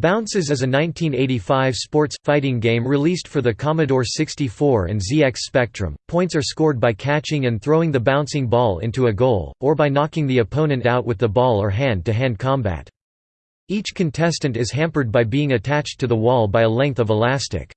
Bounces is a 1985 sports, fighting game released for the Commodore 64 and ZX Spectrum. Points are scored by catching and throwing the bouncing ball into a goal, or by knocking the opponent out with the ball or hand-to-hand combat. Each contestant is hampered by being attached to the wall by a length of elastic.